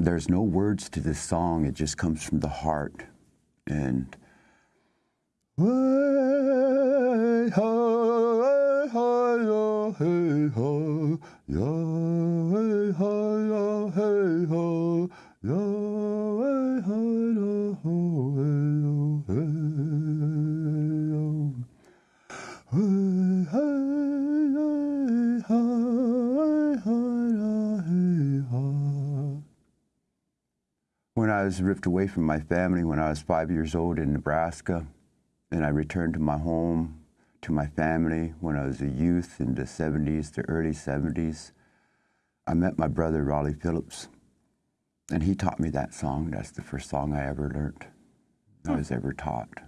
there's no words to this song. It just comes from the heart. And When I was ripped away from my family when I was five years old in Nebraska, and I returned to my home, to my family when I was a youth in the 70s, the early 70s, I met my brother, Raleigh Phillips, and he taught me that song. That's the first song I ever learned, I hmm. was ever taught.